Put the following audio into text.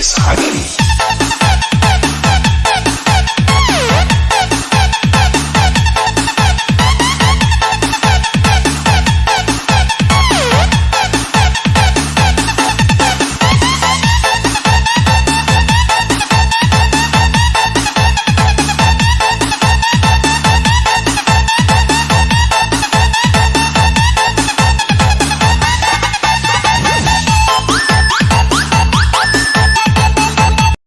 is honey.